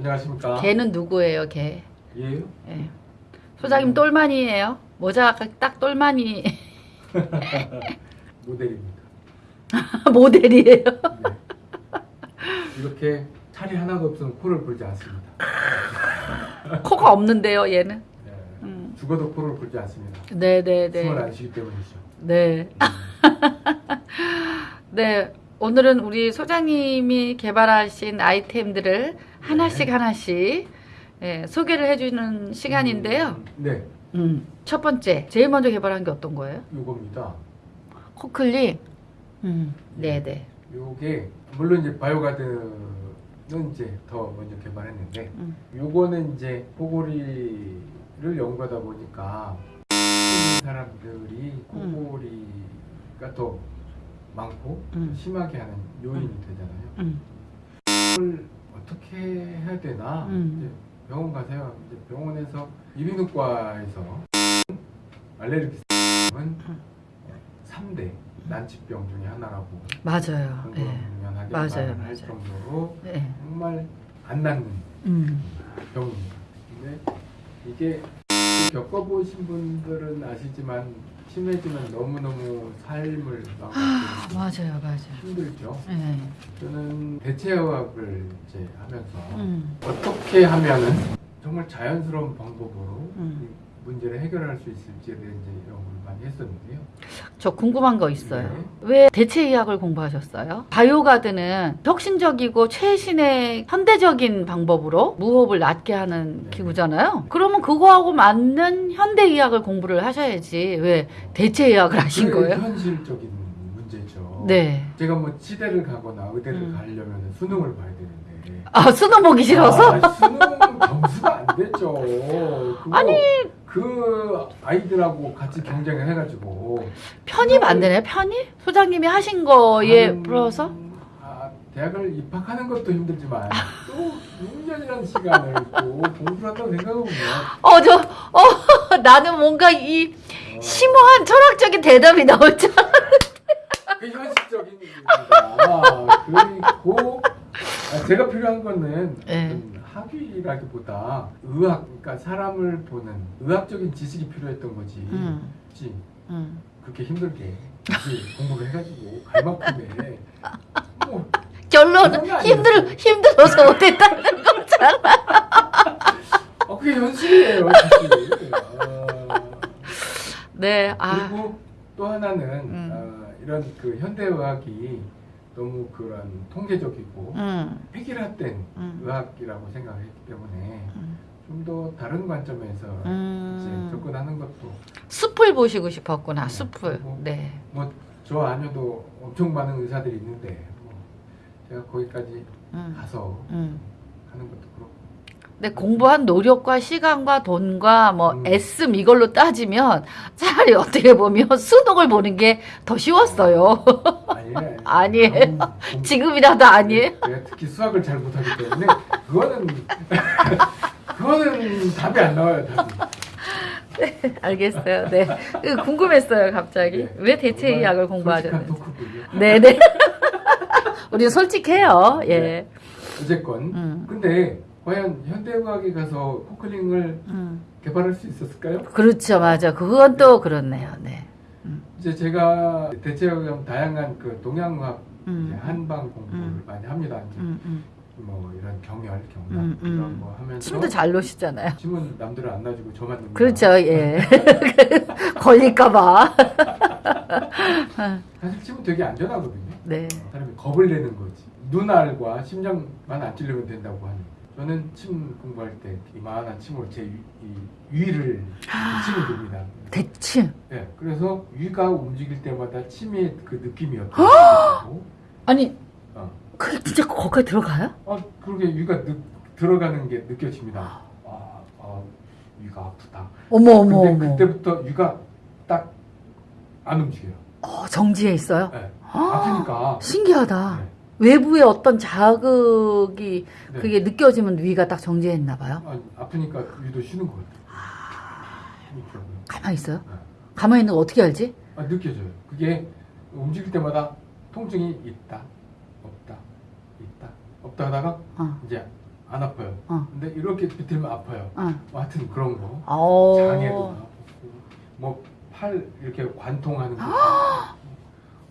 안녕하십니까? 걔는 누구예요, 걔? 얘요? 예. 소장님 똘마니예요? 모자가 딱 똘마니 모델입니다. 모델이에요. 네. 이렇게 살이 하나도 없으면 코를 골지 않습니다. 코가 없는데요, 얘는. 네. 음. 죽어도 코를 골지 않습니다. 네, 네, 숨을 네. 안 쉬기 때문이죠. 네. 네. 오늘은 우리 소장님이 개발하신 아이템들을 하나씩 네. 하나씩 예, 소개를 해주는 시간인데요. 음, 네, 음, 첫 번째, 제일 먼저 개발한 게 어떤 거예요? 요겁니다. 코클링. 음, 네, 네. 요게 물론 이제 바이오가드는 이제 더 먼저 개발했는데 음. 요거는 이제 코골이를 연구하다 보니까 사람들이 코골이가 더 많고 음. 심하게 하는 요인이 되잖아요. 음, 이걸 어떻게 해야 되나 음. 이제 병원 가세요. 이제 병원에서 이비인후과에서 알레르기는 음. 3대 난치병 중에 하나라고 맞아요. 예. 맞아요, 말을 할 맞아요. 정도로 네. 정말 안 낫는 음, 병입니다. 근데 이게 겪어보신 분들은 아시지만 심해지면 너무너무 삶을 막 아, 맞아요, 맞아요. 힘들죠. 예. 저는 대체의학을 이제 하면서 음, 어떻게 하면은 정말 자연스러운 방법으로 음. 이 문제를 해결할 수 있을지에 이제 이런 걸 많이 했었는데요. 저 궁금한 거 있어요. 네. 왜 대체의학을 공부하셨어요? 바이오가드는 혁신적이고 최신의 현대적인 방법으로 무호흡을 낫게 하는 네. 기구잖아요. 그러면 그거하고 맞는 현대의학을 공부를 하셔야지 왜 대체의학을 하신 거예요? 현실적인. 네. 제가 뭐 치대를 가거나 의대를 음. 가려면 수능을 봐야 되는데. 아 수능 보기 싫어서? 아, 수능 점수가 안 되죠. 그거 아니. 그 아이들하고 같이 경쟁을 해가지고 편입 안 되나요? 편입? 소장님이 하신 거에 풀어서? 아, 대학을 입학하는 것도 힘들지만 또 6년이라는 시간을 또 공부를 한다고 생각해보면 어, 저, 어, 나는 뭔가 이 어, 심오한 철학적인 대답이 나올 줄 알았 그 현실적인 일입니다. 그리고 아, 제가 필요한 거는 네. 학위라기보다 의학, 그러니까 사람을 보는 의학적인 지식이 필요했던 거지. 음, 그치? 음. 그렇게 힘들게 공부를 해가지고 갈 만큼의 뭐 결론은? 힘들, 힘들어서 못했다는 거잖아. 아, 그게 사실. 아, 네, 아, 그리고 또 하나는 음. 아, 이런 그 현대의학이 너무 그런 통계적이고 음, 획일화된 음. 의학이라고 생각했기 때문에 음. 좀더 다른 관점에서 음. 이제 접근하는 것도 숲을 보시고 싶었구나, 네, 숲을. 네. 뭐저 아니어도 엄청 많은 의사들이 있는데 뭐 제가 거기까지 음, 가서 음. 하는 것도 그렇고 근데 공부한 노력과 시간과 돈과 뭐 음. 애씀 이걸로 따지면 차라리 어떻게 보면 수능을 보는 게 더 쉬웠어요. 아니에요. 아니에요. 너무 공- 지금이라도 아니에요? 내가 특히 수학을 잘 못하기 때문에 그거는 그거는 답이 안 나와요 답이. 알겠어요. 네. 그 궁금했어요, 갑자기. 네. 왜 대체의학을 정말 공부하셨는지. 솔직한 토크군요. 네네. 우리는 솔직해요. 예. 네. 어쨌건 음. 근데 과연 현대의학에 가서 코클링을 음. 개발할 수 있었을까요? 그렇죠, 맞아. 그건 또 그렇네요. 네. 이제 제가 대체의학 다양한 그 동양의학 음. 한방 공부를 음. 많이 합니다. 음, 음. 뭐 이런 경혈, 경락 음, 음. 이런 거 하면서 침도 잘 놓으시잖아요. 침은 남들은 안 놔주고 저만. 그렇죠, 예. 걸릴까봐. 사실 침은 되게 안전하거든요. 네. 사람이 겁을 내는 거지. 눈알과 심장만 안 찔리면 된다고 하는. 저는 침 공부할 때 이만한 침으로 제 위, 이 위를 침을 둡니다. 대침. 네, 그래서 위가 움직일 때마다 침의 그 느낌이 어떠고 아니, 어. 그게 진짜 거기까지 들어가요? 아, 그렇게 위가 느, 들어가는 게 느껴집니다. 아, 아, 위가 아프다. 어머, 어머, 근데 어머. 그때부터 위가 딱 안 움직여요. 어, 정지해 있어요? 네. 아, 아프니까. 신기하다. 네. 외부의 어떤 자극이 네. 그게 느껴지면 위가 딱 정지했나 봐요. 아, 아프니까 위도 쉬는 것 같아요. 들어가요. 가만히 있어요? 네. 가만히 있는 거 어떻게 알지? 아, 느껴져요. 그게 움직일 때마다 통증이 있다, 없다, 있다, 없다 하다가 어. 이제 안 아파요. 어. 근데 이렇게 비틀면 아파요. 어. 뭐 하여튼 그런 거. 어. 장애도 뭐 팔 이렇게 관통하는 거.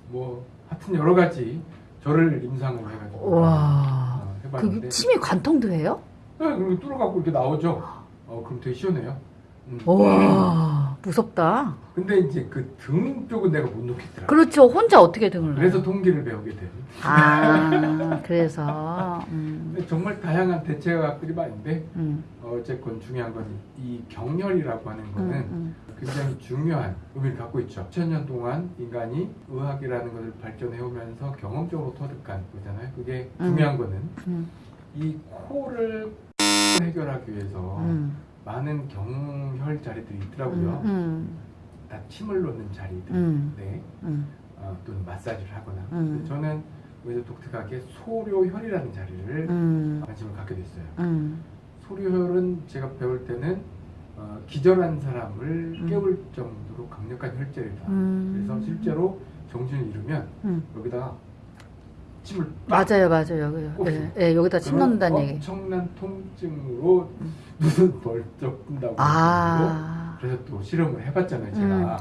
뭐 하여튼 여러 가지 저를 임상을 해가지고 와. 어, 해봤는데 그게 침이 관통도 해요? 네, 그리고 뚫어갖고 이렇게 나오죠. 어 그럼 되게 시원해요. 음. 와. 무섭다. 근데 이제 그 등 쪽은 내가 못 놓겠더라. 그렇죠. 혼자 어떻게 등을 그래서? 통기를 배우게 돼. 아, 그래서. 음. 정말 다양한 대체학들이 많은데 음. 어, 어쨌건 중요한 건 이 경혈이라고 하는 음. 거는 음. 굉장히 중요한 의미를 갖고 있죠. 천년 동안 인간이 의학이라는 것을 발전해 오면서 경험적으로 터득한 거잖아요. 그게 음. 중요한 거는 음. 이 코를 해결하기 위해서 음. 많은 경혈 자리들이 있더라고요. 음. 다 침을 놓는 자리들. 음. 네. 음. 어, 또는 마사지를 하거나. 음. 저는 오히려 독특하게 소료혈이라는 자리를 음. 관심을 갖게 됐어요. 음. 소료혈은 제가 배울 때는 어, 기절한 사람을 음. 깨울 정도로 강력한 혈제이다. 음. 그래서 실제로 정신을 잃으면 음. 여기다가 침을 빡 맞아요, 맞아요. 여기, 예, 예, 여기다 침 넣는다는 얘기. 엄청난 통증으로 눈은 벌쩍 뜬다고. 아. 그래서 또 실험을 해봤잖아요, 제가.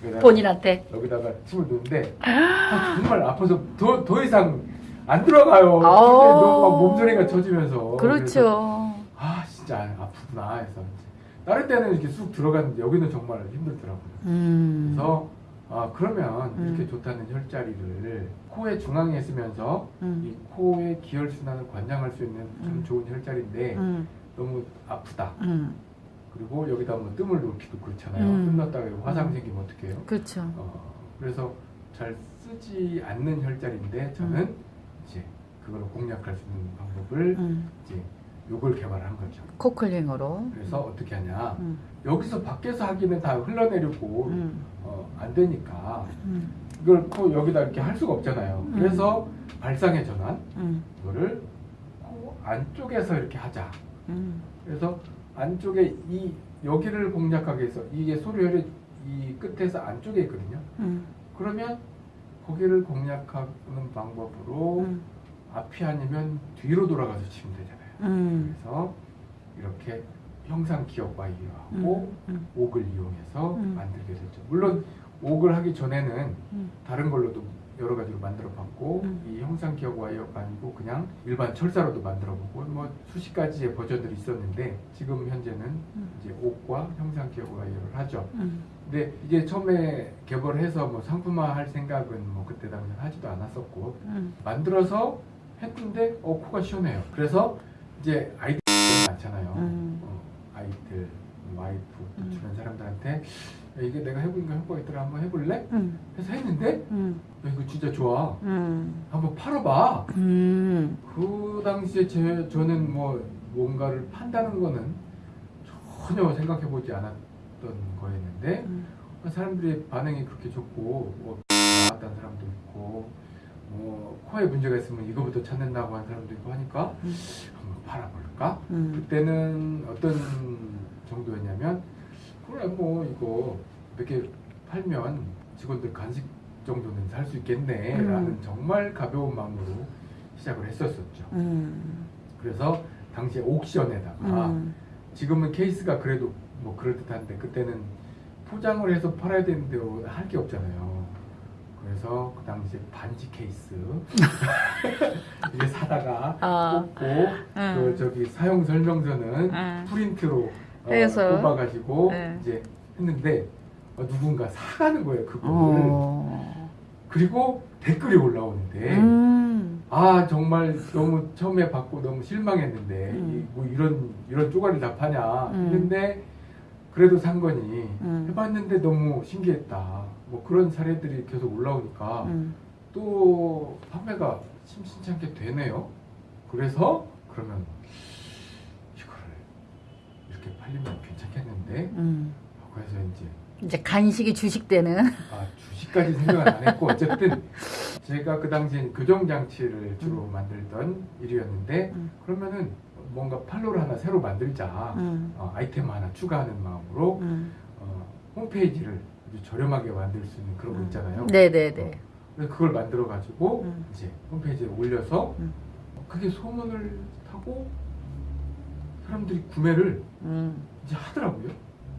그래서 본인한테. 여기다가 침을 넣는데 아, 정말 아파서 더, 더 이상 안 들어가요. 막 몸소리가 쳐지면서. 그렇죠. 아 진짜 아프구나 해서 다른 때는 이렇게 쑥 들어갔는데 여기는 정말 힘들더라고요. 음. 그래서 아 그러면 음. 이렇게 좋다는 혈자리를 코의 중앙에 쓰면서 음. 이 코의 기혈 순환을 관장할 수 있는 참 음. 좋은 혈자리인데 음. 너무 아프다. 음. 그리고 여기다 뭐 뜸을 놓기도 그렇잖아요. 음. 뜸 넣었다가 화상 음. 생기면 어떡해요? 그렇죠. 어, 그래서 잘 쓰지 않는 혈자리인데 저는 이제 그걸 공략할 수 있는 방법을 음. 이제 요걸 개발한 거죠. 코클링으로. 그래서 어떻게 하냐? 음. 여기서 밖에서 하기는 다 흘러내리고 음. 어, 안 되니까 음. 이걸 코 여기다 이렇게 할 수가 없잖아요. 음. 그래서 발상의 전환 음. 이거를 코 안쪽에서 이렇게 하자. 음. 그래서 안쪽에 이 여기를 공략하기 위해서 이게 소리혈이 이 끝에서 안쪽에 있거든요. 음. 그러면 거기를 공략하는 방법으로 음. 앞이 아니면 뒤로 돌아가서 치면 되잖아요. 음. 그래서 이렇게 형상 기억 와이어하고 음. 옥을 이용해서 음. 만들게 됐죠. 물론 옥을 하기 전에는 음. 다른 걸로도 여러 가지로 만들어 봤고 음. 이 형상 기억 와이어가 아니고 그냥 일반 철사로도 만들어 보고 뭐 수십 가지의 버전들이 있었는데 지금 현재는 음. 이제 옥과 형상 기억 와이어를 하죠. 음. 근데 이게 처음에 개발해서 뭐 상품화 할 생각은 뭐 그때 당시 하지도 않았었고 음. 만들어서 했는데 어 코가 시원해요. 그래서 이제 아이들 많잖아요. 음. 어, 아이들, 와이프, 또 음. 주변 사람들한테 야, 이게 내가 해보니까 효과가 있더라 한번 해볼래? 음. 해서 했는데 음. 야, 이거 진짜 좋아. 음. 한번 팔아봐. 음. 그 당시에 제, 저는 뭐 뭔가를 판다는 거는 전혀 생각해보지 않았던 거였는데 음. 사람들의 반응이 그렇게 좋고 뭐 나왔다는 사람도 있고 뭐 코에 문제가 있으면 이거부터 찾는다고 하는 사람도 있고 하니까 음. 한번 팔아볼까? 음. 그때는 어떤 정도였냐면 그래 뭐 이거 몇 개 팔면 직원들 간식 정도는 살 수 있겠네 라는 음. 정말 가벼운 마음으로 시작을 했었었죠 음. 그래서 당시에 옥션에다가 음. 지금은 케이스가 그래도 뭐 그럴듯한데 그때는 포장을 해서 팔아야 되는데 할 게 없잖아요. 그래서 그 당시에 반지 케이스 이게 사다가 아. 꽂고 음. 그 저기 사용 설명서는 음. 프린트로 어. 뽑아가지고 네. 이제 했는데 어, 누군가 사가는 거예요 그거를 어. 그리고 댓글이 올라오는데 음. 아 정말 너무 처음에 받고 너무 실망했는데 음. 이, 뭐 이런 이런 쪼가리 다 파냐 음. 했는데 그래도 산 거니 음. 해봤는데 너무 신기했다 뭐 그런 사례들이 계속 올라오니까 음. 또 판매가 심심찮게 되네요 그래서 그러면 이거를 이렇게 팔리면 괜찮겠는데 음. 그래서 이제 이제 간식이 주식 되는. 아 주식까지 생각은 안 했고 어쨌든 제가 그 당시엔 교정 장치를 주로 만들던 일이었는데 음. 그러면은 뭔가 판로를 하나 새로 만들자 음. 어, 아이템 하나 추가하는 마음으로 음. 어, 홈페이지를 저렴하게 만들 수 있는 그런 거 음. 있잖아요. 네네네. 그래서 그걸 만들어 가지고 음. 이제 홈페이지에 올려서 음. 그게 소문을 타고 사람들이 구매를 음. 이제 하더라고요.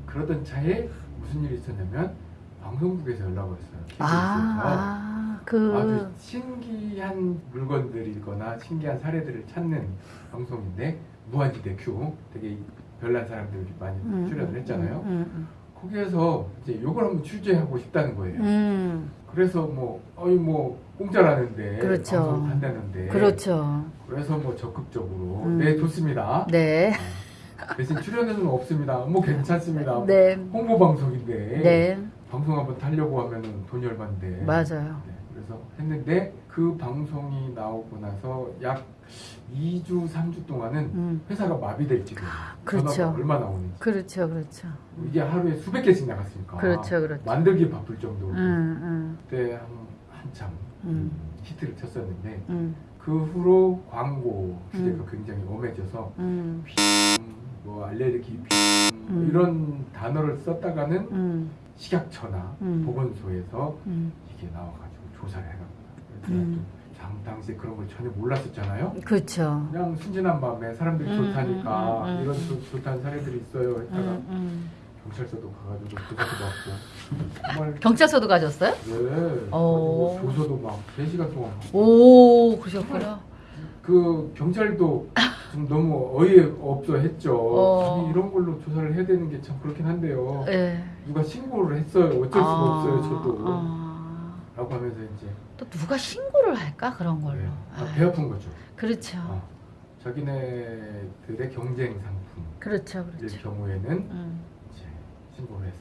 그러던 차에 무슨 일이 있었냐면 방송국에서 연락 왔어요. 아, 그, 아주 신기한 물건들이거나 신기한 사례들을 찾는 방송인데 무한지대 큐 되게 별난 사람들이 많이 음, 출연을 했잖아요. 음, 거기에서 이제 이걸 한번 취재하고 싶다는 거예요. 음, 음. 그래서 뭐 어이 뭐 공짜라는데 그렇죠. 방송 한다는데 그렇죠. 그래서 뭐 적극적으로 음. 네 좋습니다. 네. 아, 대신 출연료는 없습니다. 뭐 괜찮습니다. 네. 홍보 방송인데 네. 방송 한번 타려고 하면은 돈이 얼마인데 맞아요. 네, 그래서 했는데 그 방송이 나오고 나서 약 2주 3주 동안은 음. 회사가 마비될 지경 그렇죠. 전화가 얼마 나 오는지 그렇죠. 그렇죠. 이게 하루에 수백 개씩 나갔으니까 그렇죠. 그렇죠. 만들기 바쁠 정도로 음, 그때 한, 한참 음. 히트를 쳤었는데 음, 그 후로 광고 규제가 음. 굉장히 엄해져서 음, 음, 뭐 알레르기 음, 음. 이런 단어를 썼다가는 음, 식약처나 음. 보건소에서 음. 이게 나와가지고 조사를 해갑니다. 음. 당, 당시에 그런 걸 전혀 몰랐었잖아요. 그렇죠. 그냥 순진한 마음에 사람들이 음, 좋다니까. 이런 좋, 좋다는 사례들이 있어요. 했다가. 경찰서도 가가지고 조사도 받고 정말 경찰서도 가셨어요? 네. 어. 조서도 막 3시간 동안 오, 그러셨구나. 그 경찰도 좀 너무 어이없어 했죠. 어. 이런 걸로 조사를 해야 되는 게 참 그렇긴 한데요. 예. 누가 신고를 했어요. 어쩔 수가 아, 없어요. 저도. 아. 라고 하면서 이제 또 누가 신고를 할까 그런 걸로. 네. 아, 아, 배 아픈 거죠. 그렇죠. 어. 자기네들의 경쟁 상품일 그렇죠, 그렇죠. 경우에는 음, 이제 신고를 해서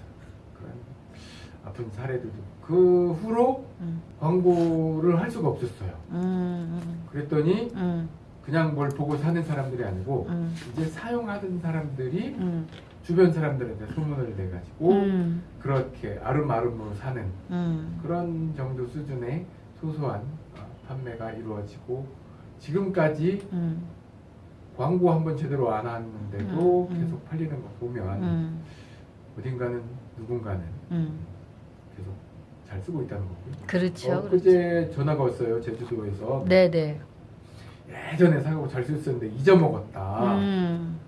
아픈 사례들도. 그 후로 음, 광고를 할 수가 없었어요. 음, 그랬더니 음, 그냥 뭘 보고 사는 사람들이 아니고 음, 이제 사용하던 사람들이 음, 주변 사람들한테 소문을 내가지고 음, 그렇게 아름아름으로 사는 음, 그런 정도 수준의 소소한 어, 판매가 이루어지고 지금까지 음, 광고 한 번 제대로 안 하는데도 음, 음. 계속 팔리는 거 보면 음, 어딘가는 누군가는 음. 계속 잘 쓰고 있다는 거고요. 그렇죠. 그렇죠. 엊그제 전화가 왔어요 제주도에서 네네. 예전에 사고 잘 썼었는데 잊어먹었다. 음,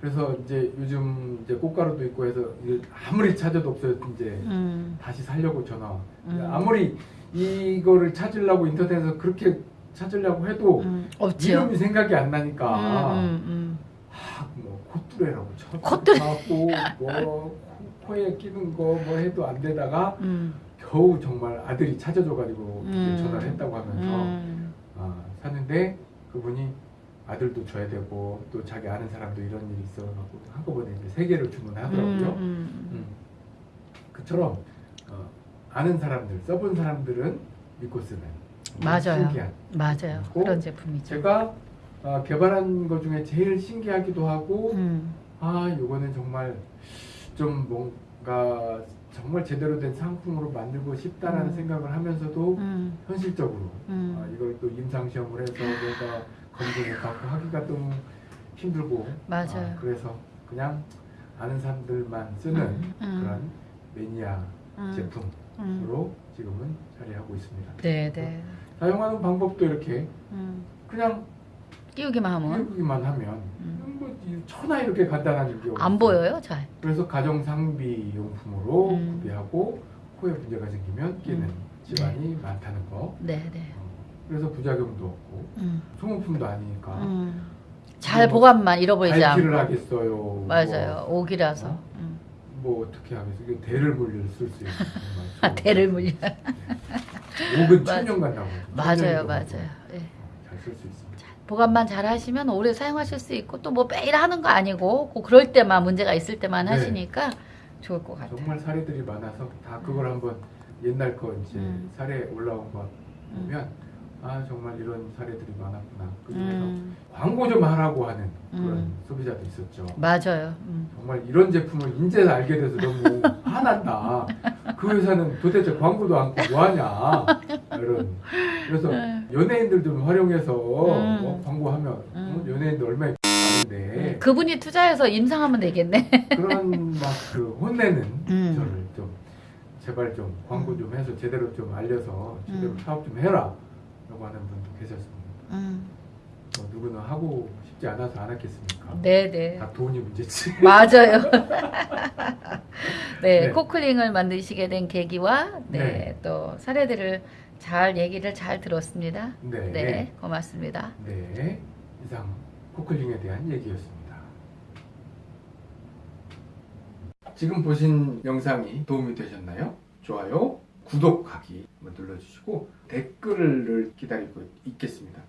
그래서 이제 요즘 이제 꽃가루도 있고 해서 아무리 찾아도 없어요. 이제 음, 다시 살려고 전화. 음. 아무리 이거를 찾으려고 인터넷에서 그렇게 찾으려고 해도 음. 이름이 생각이 안 나니까 음, 음, 아, 뭐 콧뚜레라고 쳐 콧뚜레. 뭐 코- 코에 끼는 거 뭐 해도 안 되다가 음, 겨우 정말 아들이 찾아줘가지고 음. 전화를 했다고 하면서 음, 아, 샀는데 그분이 아들도 줘야 되고 또 자기 아는 사람도 이런 일이 있어갖고 한꺼번에 이제 세 개를 주문하더라고요. 음, 음. 그처럼 어, 아는 사람들, 써본 사람들은 믿고 쓰는 맞아요. 신기한. 맞아요. 그런 제품이죠. 제가 어, 개발한 것 중에 제일 신기하기도 하고 음, 아 이거는 정말 좀 뭔가 정말 제대로 된 상품으로 만들고 싶다라는 음. 생각을 하면서도 음, 현실적으로 음. 아, 이걸 또 임상 시험을 해서 뭔가 검증을 받고 하기가 너무 힘들고 맞아요. 아, 그래서 그냥 아는 사람들만 쓰는 음, 음. 그런 매니아 음, 제품으로 음. 지금은 자리하고 있습니다. 네, 네. 사용하는 방법도 이렇게 음, 그냥 끼우기만 하면 끼우기만 하면 천하 이렇게 간단한 게 안. 보여요, 잘. 그래서 가정 상비 용품으로 음. 구비하고 코에 문제가 생기면 끼는 음. 집안이 많다는 거. 네, 네. 어, 그래서 부작용도 없고 음, 소모품도 아니니까 음. 잘뭐 보관만 잃어버리지 않고. 하겠어요. 맞아요. 오기라서. 어? 음. 뭐, 뭐 어떻게? 이게 대를 물릴 쓸 수 있는 아, 대를 물려. 목은 맞아. 천년 간다고. 맞아요, 맞아요. 예. 잘 쓸 수 있습니다. 보관만 잘 하시면 오래 사용하실 수 있고 또 뭐 매일 하는 거 아니고 꼭 그럴 때만 문제가 있을 때만 네. 하시니까 좋을 것 같아요. 정말 사례들이 많아서 다 그걸 한번 옛날 거 이제 음. 사례 올라온 거 보면 아 정말 이런 사례들이 많았구나. 그중에서 음, 광고 좀 하라고 하는 그런 음. 소비자도 있었죠. 맞아요. 음. 정말 이런 제품을 인제 알게 돼서 너무 화난다. 그 회사는 도대체 광고도 않고 뭐하냐. 이런. 그래서 음. 연예인들 좀 활용해서 음. 뭐 광고하면 어, 음. 연예인들 얼마나 많은데 그분이 투자해서 임상하면 되겠네. 그런 막 그 혼내는 음. 저를 좀 제발 좀 광고 좀 해서 제대로 좀 알려서 제대로 음. 사업 좀 해라. 라고 하는 분도 계셨습니다. 음. 뭐 누구는 하고 싶지 않아서 안 했겠습니까? 네네. 다 돈이 문제지. 맞아요. 네, 네. 코클링을 만드시게 된 계기와 네, 네. 또 사례들을 잘 얘기를 잘 들었습니다. 네. 네, 고맙습니다. 네. 이상 코클링에 대한 얘기였습니다. 지금 보신 영상이 도움이 되셨나요? 좋아요, 구독하기 눌러주시고 댓글을 기다리고 있겠습니다.